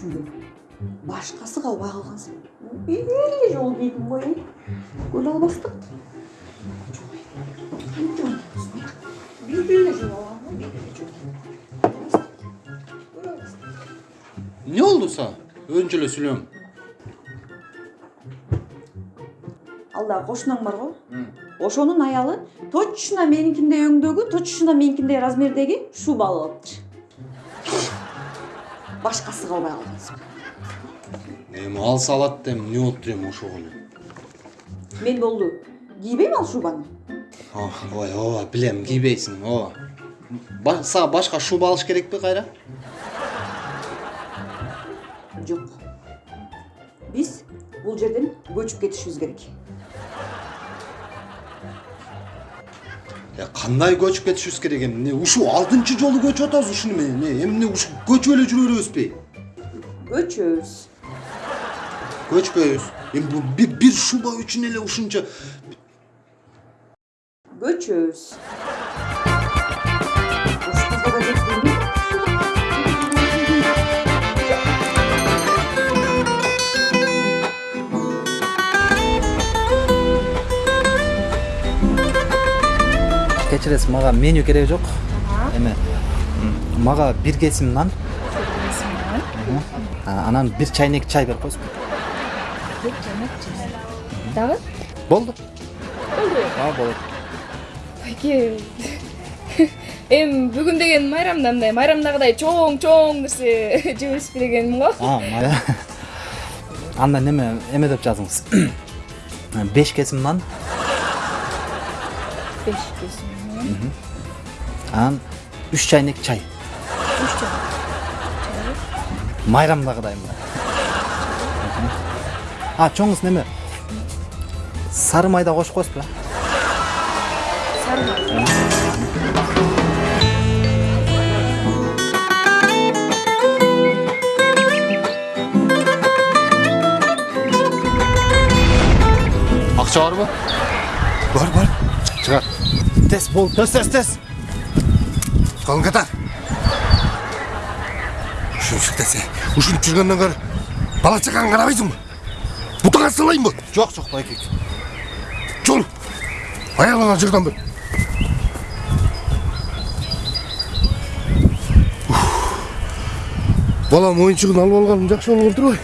го эле жолу алгам го бир эле жолу Көлө албастык. эмне болду сага өзүнчө эле сүйлөм ал дагы кошунаң барго ошонун аялы точно меникиндей өңдөгү точно меникиндей размердеги шуба алып алыптыр башкасы калбай калгансың эми алса алат да эми эмне болуптур эми ошого эле мен болду кийбейм ал шубаны ой ооба билем кийбейсиң ооба Ба- сага башка шуба алыш керекпи кайра жок биз бул жерден көчүп кетишибиз керек кандай көчүп кетишибиз керек эмне ушул алтынчы жолу көчүп атабыз ушуну менен эмне ушу көчүп эле жүрө беребизби көчөбүз көчпөйбүз эми бир шуба үчүн эле ушунча көчөбүз кечиресиз мага меню кереги жок эме мага бир кесим нан анан бир чайнек чай берип коесузбу дагы болду болду а болот байке эми бүгүн деген майрам да мындай майрамдагыдай чоң чоң нерсе жебейсизби дегеним го анда неме эме деп жазыңыз беш кесим нан беш кесим анан үч чайнек чай үч жыл майрамдагыдай мына а чоңуз неме сары майда кошуп коесузбу сары май акча барбы тез болду тез тез тез калың катар ушунчу десе ушинтип жүргөндөн көрө бала чагаңа карабайсыңбы бутуңа сылайынбы жок жок байке жол аялыңа жырдан бер балам оюнчугун алып жакшы болгон турбайбы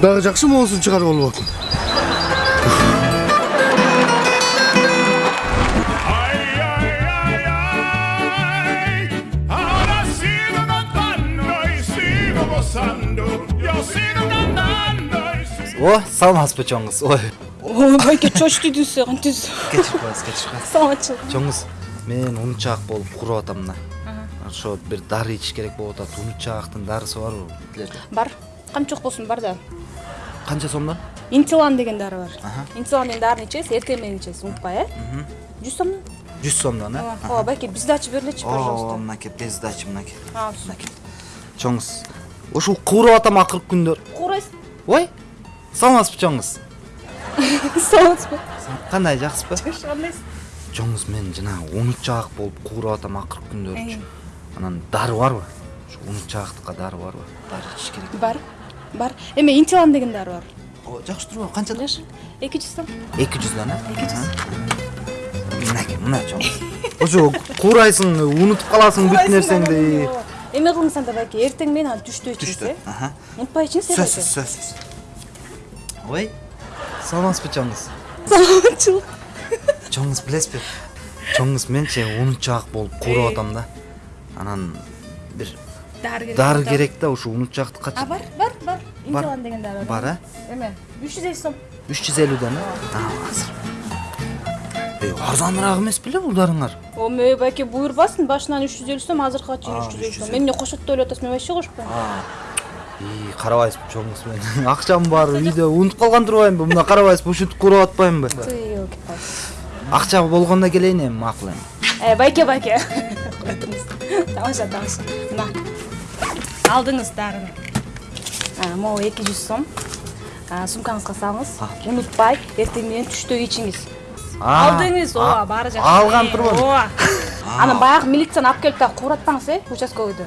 дагы жакшы моосун чыгарып алып атым Ay, gozando. Yo sigo cantando о саламатсызбы чоңуз ой. Ой байке чочту десе коесуз кечирип коесуз саламатчылык чоңуз мен унутчаак болуп куруп атам да ошо бир дары ичиш керек болуп атат. Унутчаактын дарысы барбы билет бар. Камчок болсун бар да. Канча сомдон интилан деген дары бар. Интилан деген дарыны ичесиз эртең менен ичесиз унутпай э? Жүз сомдон жүз сомдон э ооба ооба байке бергилечи ооба пожалуйста мынакей без дачи мынакей все чоңуз ушул кууруп атам акыркы күндөр. Куурайсыз ой саламатсызбы чоңуз? Саламатсызбы? Кандай жакшысызбы жакшы кандайсыз чоңуз мен жанагы унутчаак болуп кууруп атам акыркы күндөрүчү Э. анан дары барбы? Ушу унутчаактыкка дары барбы? Дары ичиш керек. Бар бар. Эме интилан деген дары бар. Жакшы турбайбы. Канчадан жакшы. Эки жүз сом эки жүздөн э? Эки жүз мынакей мына чоңуз. Ошо куурайсың унутуп каласың бүт нерсеңди. Эме кылыңыз анда байке эртең менен анан түштө ичиңиз түштө э унутпай ичиңиз э сөзсүз сөзсүз. Ой. Саламатсызбы чоңуз саламатчылык чоңуз билесизби чоңуз менчи унутчаак болуп кууруп атам да. Анан бир дары керек дары да. керек да ушу унутчаактыкка а бар бар бар. Интилан деген дары бар. Э эме үч жүз элүү сом. Үч жүз элүүдөн э азыр. Эй арзаныраак эмес беле бул дарыңар оме байке буйрбасын башынан үч жүз элүү сом азыркыга чейин үч жүз элүү сом мен эмне кошот деп ойлоп атасың мен вообще кошпойм карабайсызбы чоңуз мен акчам бар үйдө унутуп калган турбаймынбы мына карабайсызбы ушинтип кууруп атпаймынбы елки акча болгондо келейин эми макул эми байке байке тамаша тамаша мына алдыңыз дарыны могу эки жүз сом сумкаңызга салыңыз унутпай эртең менен түштө ичиңиз алдыңыз ооба баары жакшы. Алган Э, турбаймын ооба анан баягы милицияны алып келип дагы кууратпаңыз э участковыйду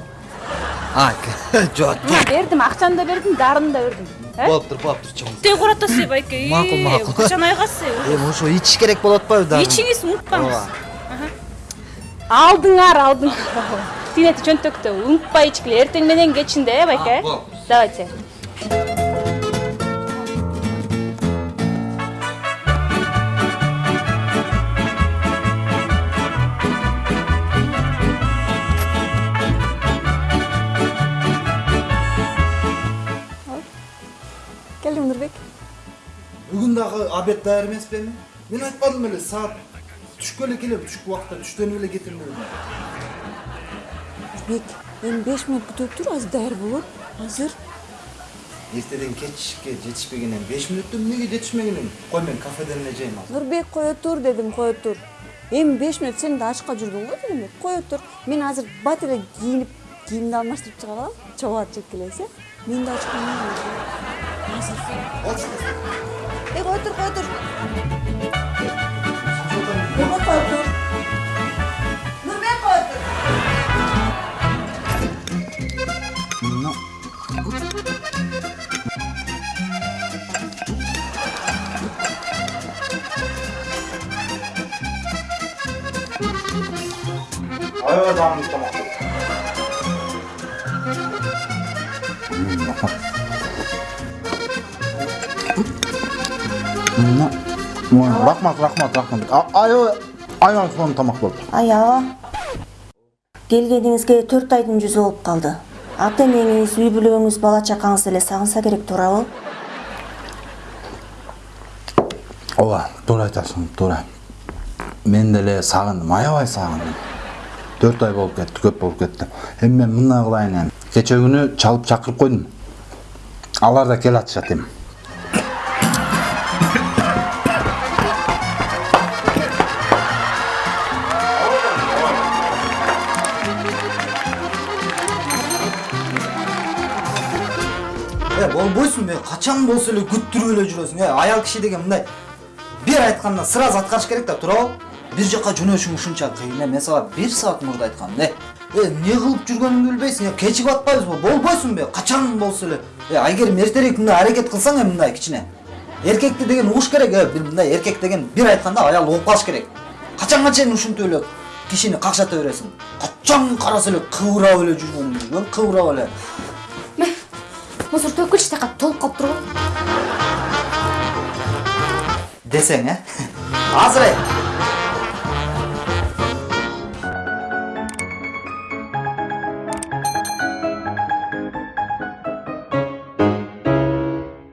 а жок. Бердим акчаны да бердим дарыны да бердим. Э? Болуптур болуптур чоң тээ куратасы байке Макул, макул. качан айгасы эми ошо ичиш керек болуп атпайбы дагы? Ичиңиз унутпаңыз Ооба. алдыңар алдыңар. Тинети чөнтөктө унутпай ичкиле. Эртең менен кечинде э байке? Болуптур. давайте. Келдиң нурбек бүгүн дагы обед даяр эмеспи эми мен айтпадым беле саат түшкө эле келем түшкү убакта түштөнүп эле кетем деп нурбек эми беш мүнөт күтүп тур азыр даяр болот азыр эртеден кечке жетишпегенен беш мүнөттө эмнеге жетишмеген эми кой мен кафеден эле жейм азыр нурбек кое тур дедим кое тур эми беш мүнөт сен да ашка жүрдүң го дейм кое тур мен азыр бат эле кийинип кийимди алмаштырып чыга калам чобат жеп келебиз э мен да ачкан э кое тур кое тур нурбек кое тур нурбек рахмат рахмат рахмат. Аябай сонун тамак болду аяба келгениңизге төрт айдын жүзү болуп калды ата энеңиз үй бүлөңүз бала чакаңыз деле сагынса керек туурабы ооба туура айтасың туура мен деле сагындым аябай сагындым төрт ай болуп кетти көп болуп кетти эми мен мындай кылайын эми күнү чалып чакырып койдум алар да келатышат эми э качан болсо эле күттүрүп эле жүрөсүң э аял киши деген мындай бир айтканда сразу аткарыш керек да туурабы бир жака жөнөшүң ушунча кыйын э мен сага бир саат мурда айткам э эмне кылып жүргөнүңдү билбейсиң э кечигип атпайбызбы болбойсуңбу э качан болсо эле э айгерим эртерээк мындай аракет кылсаң э мындай кичине эркекти деген угуш керек э мындай эркек деген бир айтканда аял угуп калыш керек качанга чейин ушинтип эле кишини какшата бересиң качан караса эле кыбырап эле жүргөнүңдү кыбырап эле мусор төккүлчү тияка толуп калып турбу десең э азыр айт